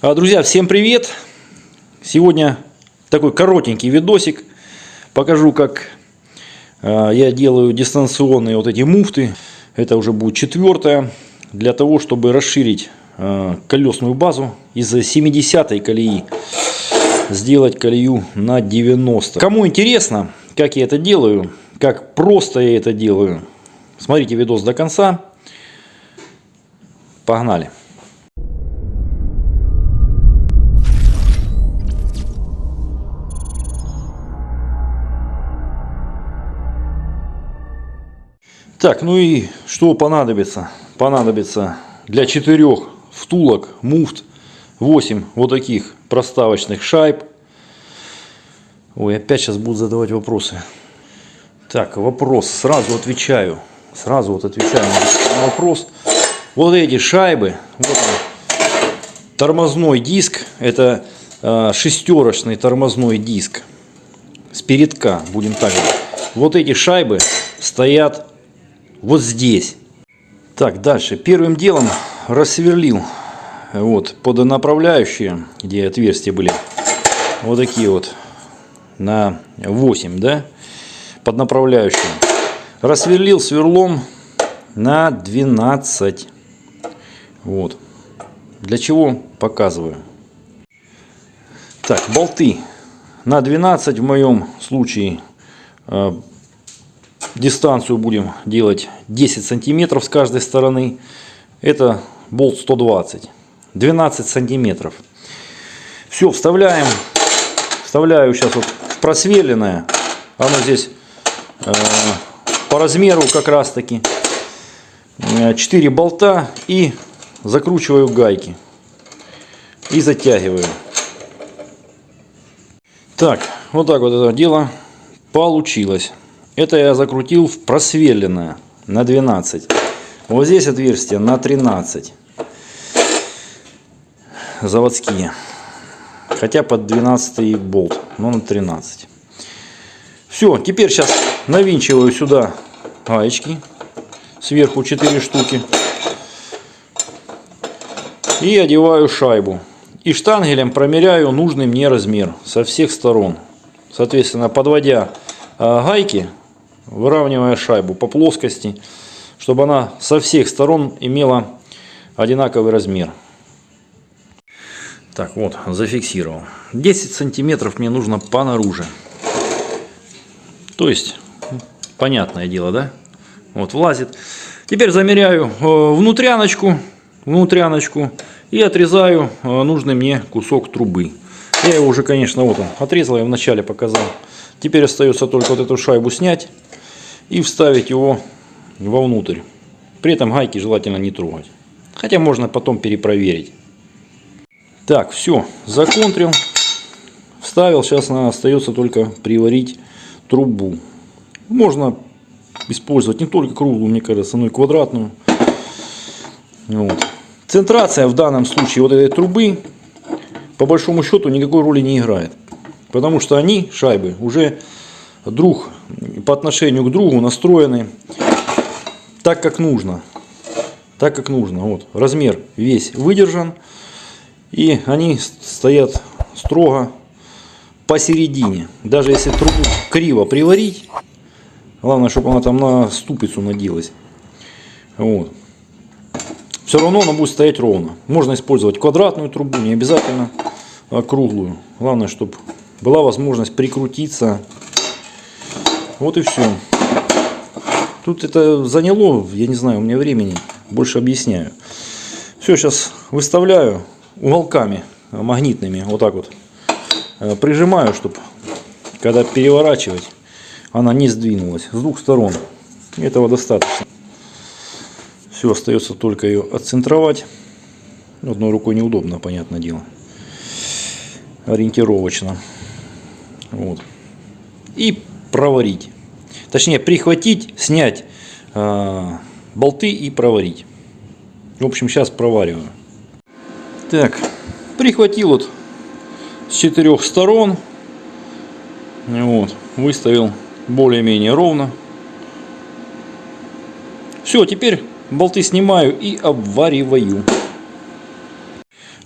А, Друзья, всем привет! Сегодня такой коротенький видосик. Покажу, как а, я делаю дистанционные вот эти муфты. Это уже будет четвертая. Для того, чтобы расширить а, колесную базу из 70 колеи сделать колею на 90. Кому интересно, как я это делаю, как просто я это делаю, смотрите видос до конца. Погнали! Так, ну и что понадобится? Понадобится для четырех втулок муфт 8 вот таких проставочных шайб. Ой, опять сейчас будут задавать вопросы. Так, вопрос. Сразу отвечаю. Сразу вот отвечаю на вопрос. Вот эти шайбы. Вот он, тормозной диск. Это э, шестерочный тормозной диск. С передка, будем так говорить. Вот эти шайбы стоят вот здесь. Так, дальше. Первым делом рассверлил вот под направляющие, где отверстия были, вот такие вот на 8, да, под направляющие. Рассверлил сверлом на 12. Вот. Для чего показываю. Так, болты на 12 в моем случае э, дистанцию будем делать 10 сантиметров с каждой стороны. Это болт 120. 12 сантиметров. Все, вставляем. Вставляю сейчас вот просверленное. Оно здесь э, по размеру как раз таки. 4 э, болта и закручиваю гайки. И затягиваю. Так, вот так вот это дело получилось. Это я закрутил в просверленное на 12. Вот здесь отверстие на 13. Заводские. Хотя под 12 болт, но на 13. Все, теперь сейчас навинчиваю сюда гаечки. Сверху 4 штуки. И одеваю шайбу. И штангелем промеряю нужный мне размер со всех сторон. Соответственно, подводя а, гайки выравнивая шайбу по плоскости, чтобы она со всех сторон имела одинаковый размер. Так, вот, зафиксировал. 10 сантиметров мне нужно по наружу. То есть, понятное дело, да? Вот, влазит. Теперь замеряю э, внутряночку, внутряночку и отрезаю э, нужный мне кусок трубы. Я его уже, конечно, вот он, отрезал, я вначале показал. Теперь остается только вот эту шайбу снять и вставить его вовнутрь. При этом гайки желательно не трогать. Хотя можно потом перепроверить. Так, все, законтрил. Вставил, сейчас остается только приварить трубу. Можно использовать не только круглую, мне кажется, но и квадратную. Вот. Центрация в данном случае вот этой трубы по большому счету никакой роли не играет. Потому что они, шайбы, уже друг по отношению к другу настроены так, как нужно. Так, как нужно. Вот, размер весь выдержан. И они стоят строго посередине. Даже если трубу криво приварить, главное, чтобы она там на ступицу наделась. Вот. Все равно она будет стоять ровно. Можно использовать квадратную трубу, не обязательно круглую. Главное, чтобы была возможность прикрутиться вот и все. Тут это заняло, я не знаю, у меня времени. Больше объясняю. Все, сейчас выставляю уголками магнитными. Вот так вот. Э, прижимаю, чтобы когда переворачивать, она не сдвинулась с двух сторон. Этого достаточно. Все, остается только ее отцентровать. Одной рукой неудобно, понятное дело. Ориентировочно. Вот. И проварить. Точнее, прихватить, снять э, болты и проварить. В общем, сейчас провариваю. Так, прихватил вот с четырех сторон. Вот, выставил более-менее ровно. Все, теперь болты снимаю и обвариваю.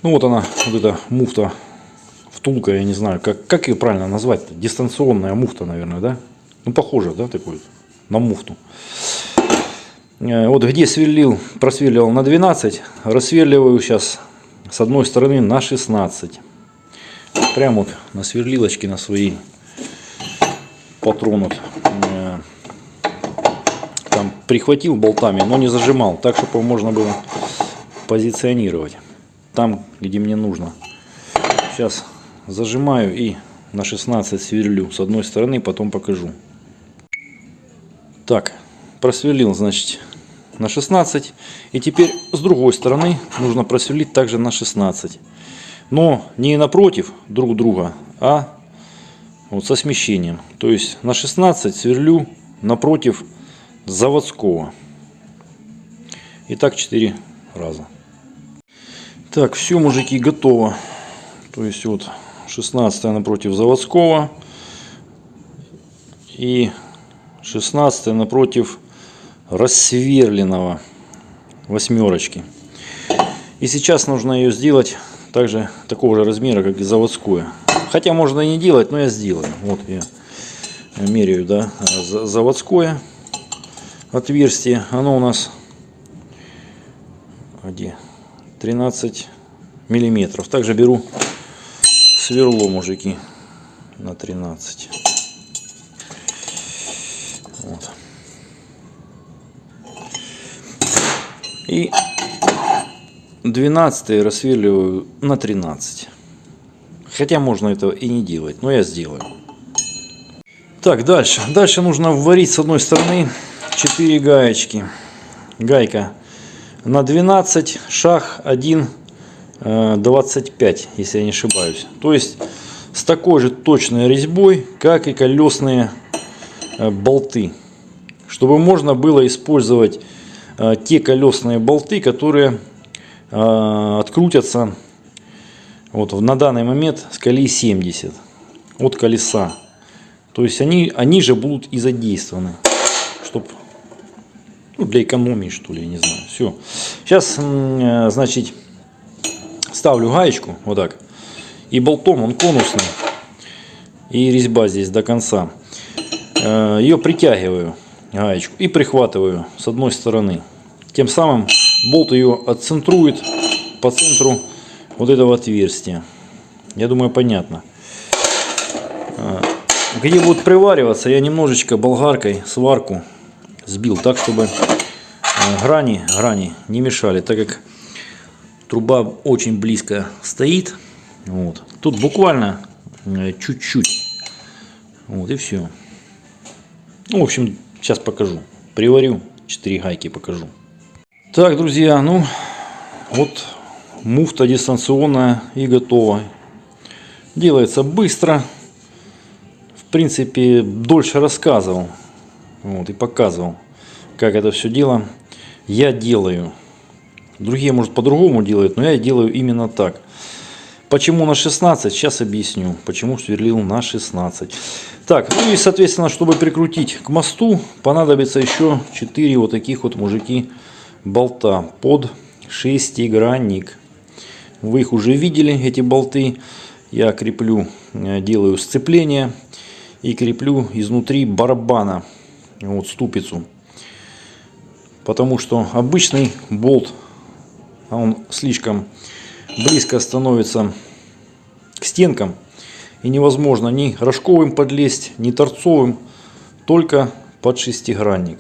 Ну вот она, вот эта муфта, втулка, я не знаю, как, как ее правильно назвать -то? Дистанционная муфта, наверное, да? Ну, похоже, да, такой, на муфту. Э, вот где сверлил, просверливал на 12, рассверливаю сейчас с одной стороны на 16. Прямо вот на сверлилочке на свои патронут. Э, там прихватил болтами, но не зажимал, так чтобы можно было позиционировать там, где мне нужно. Сейчас зажимаю и на 16 сверлю с одной стороны, потом покажу. Так, просверлил, значит, на 16. И теперь с другой стороны нужно просверлить также на 16. Но не напротив друг друга, а вот со смещением. То есть на 16 сверлю напротив заводского. И так 4 раза. Так, все, мужики, готово. То есть вот 16 напротив заводского. И 16 напротив рассверленного восьмерочки. И сейчас нужно ее сделать также такого же размера, как и заводское. Хотя можно и не делать, но я сделаю. Вот я меряю, да, заводское отверстие. Оно у нас где? 13 миллиметров. Также беру сверло, мужики, на 13. Вот. И 12 рассверливаю на 13. Хотя можно этого и не делать, но я сделаю. Так, дальше. Дальше нужно вварить с одной стороны 4 гаечки. Гайка на 12, шаг 1, 25, если я не ошибаюсь. То есть с такой же точной резьбой, как и колесные э, болты. Чтобы можно было использовать э, те колесные болты, которые э, открутятся вот на данный момент с колеи 70 от колеса. То есть они, они же будут и задействованы, чтобы ну, для экономии, что ли, я не знаю. Все. Сейчас, э, значит, ставлю гаечку, вот так. И болтом, он конусный. И резьба здесь до конца. Э, Ее притягиваю, гаечку, и прихватываю с одной стороны. Тем самым болт ее отцентрует по центру вот этого отверстия. Я думаю, понятно. Э, где будет привариваться, я немножечко болгаркой сварку сбил так, чтобы э, грани, грани не мешали, так как труба очень близко стоит. Вот. Тут буквально э, чуть-чуть. Вот и все. Ну, в общем, сейчас покажу. Приварю 4 гайки покажу. Так, друзья, ну вот муфта дистанционная и готова. Делается быстро. В принципе, дольше рассказывал. Вот, и показывал, как это все дело я делаю. Другие, может, по-другому делают, но я делаю именно так. Почему на 16? Сейчас объясню. Почему сверлил на 16. Так, ну и, соответственно, чтобы прикрутить к мосту, понадобится еще 4 вот таких вот мужики болта под шестигранник. Вы их уже видели, эти болты. Я креплю, э, делаю сцепление и креплю изнутри барабана вот ступицу. Потому что обычный болт, а он слишком близко становится к стенкам. И невозможно ни рожковым подлезть, ни торцовым, только под шестигранник.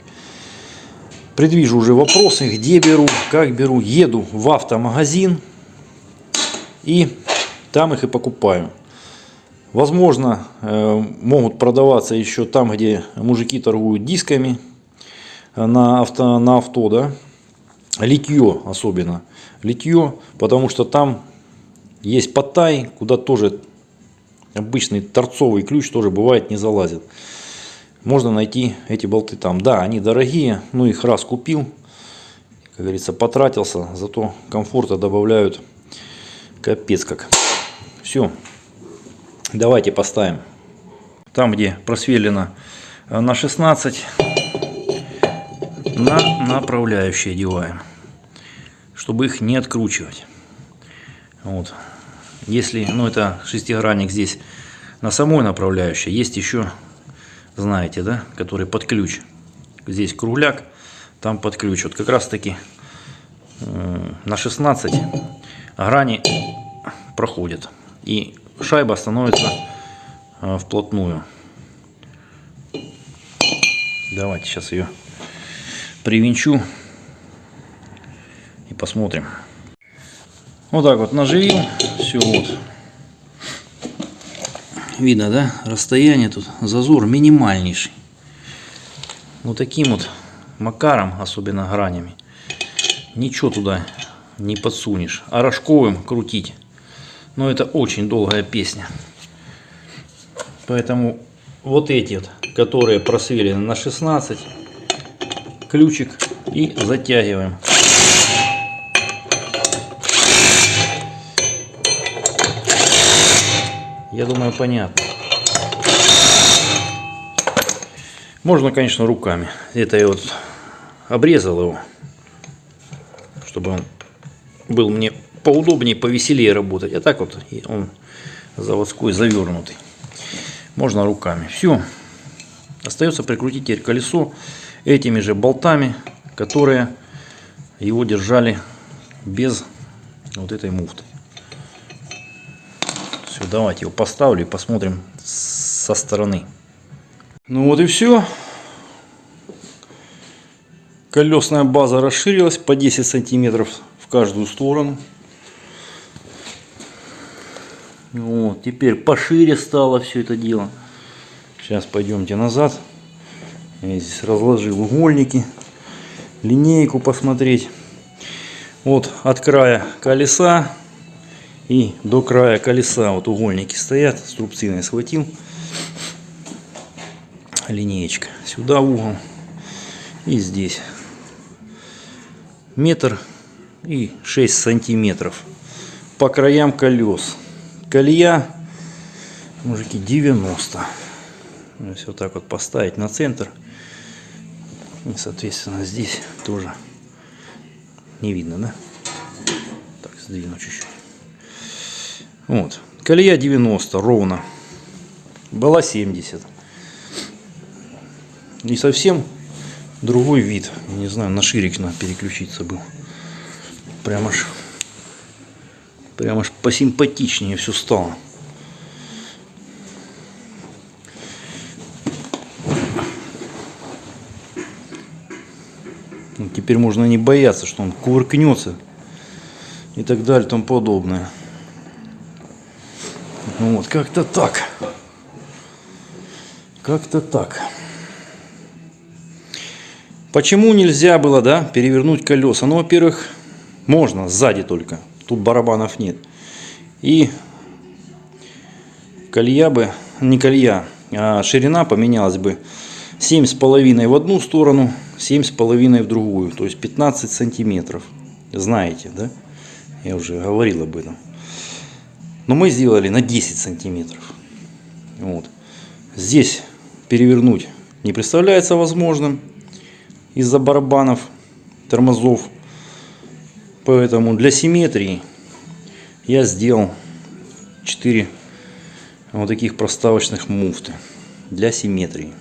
Предвижу уже вопросы, где беру, как беру. Еду в автомагазин и там их и покупаю. Возможно, э, могут продаваться еще там, где мужики торгуют дисками на авто, на авто да? Литье особенно. Литье, потому что там есть потай, куда тоже обычный торцовый ключ тоже бывает не залазит. Можно найти эти болты там. Да, они дорогие, но их раз купил, как говорится, потратился, зато комфорта добавляют капец как. Все. Давайте поставим. Там, где просверлено э, на 16, на направляющие одеваем, чтобы их не откручивать. Вот. Если, ну это шестигранник здесь на самой направляющей, есть еще, знаете, да, который под ключ. Здесь кругляк, там под ключ. Вот как раз таки э, на 16 грани проходит. И шайба становится э, вплотную. Давайте сейчас ее привинчу и посмотрим. Вот так вот наживил. Все вот. Видно, да? Расстояние тут, зазор минимальнейший. Вот таким вот макаром, особенно гранями, ничего туда не подсунешь. А рожковым крутить. Но это очень долгая песня. Поэтому вот эти вот, которые просверены на 16, ключик и затягиваем. Я думаю, понятно. Можно, конечно, руками. Это я вот обрезал его, чтобы он был мне поудобнее, повеселее работать. А так вот он заводской завернутый. Можно руками. Все. Остается прикрутить теперь колесо этими же болтами, которые его держали без вот этой муфты. Все, давайте его поставлю и посмотрим со стороны. Ну вот и все. Колесная база расширилась по 10 сантиметров в каждую сторону. Вот, теперь пошире стало все это дело. Сейчас пойдемте назад. Я здесь разложил угольники, линейку посмотреть. Вот от края колеса и до края колеса вот угольники стоят. Струбциной схватил. Линеечка. Сюда угол. И здесь. Метр и 6 сантиметров. По краям колес. Колея, мужики, 90. Если вот так вот поставить на центр. И, соответственно, здесь тоже не видно, да? Так, сдвину чуть-чуть. Вот. Колея 90 ровно. Была 70. И совсем другой вид. Не знаю, на ширик надо переключиться был. Прямо аж, прямо аж посимпатичнее все стало. Теперь можно не бояться, что он кувыркнется и так далее и тому подобное. Ну вот, как-то так. Как-то так. Почему нельзя было, да, перевернуть колеса? Ну, во-первых, можно, сзади только. Тут барабанов нет. И колея бы, не колея, а ширина поменялась бы 7,5 в одну сторону, 7,5 в другую. То есть 15 сантиметров. Знаете, да? Я уже говорил об этом. Но мы сделали на 10 сантиметров. Вот. Здесь перевернуть не представляется возможным из-за барабанов, тормозов. Поэтому для симметрии я сделал 4 вот таких проставочных муфты для симметрии.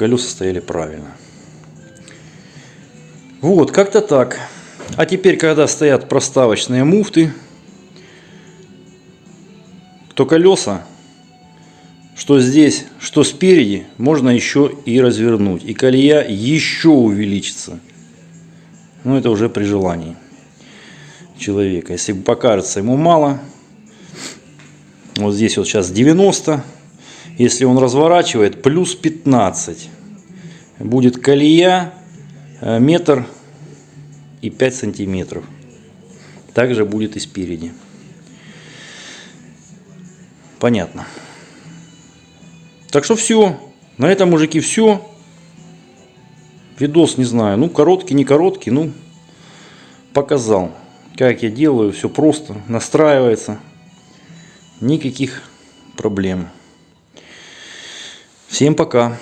Колеса стояли правильно. Вот, как-то так. А теперь, когда стоят проставочные муфты, то колеса, что здесь, что спереди, можно еще и развернуть. И колея еще увеличится. Но это уже при желании человека. Если покажется ему мало, вот здесь вот сейчас 90, если он разворачивает, плюс 15. Будет колея э, метр и 5 сантиметров. Также будет и спереди. Понятно. Так что все. На этом, мужики, все. Видос, не знаю, ну, короткий, не короткий, ну, показал, как я делаю. Все просто, настраивается. Никаких проблем. Всем пока.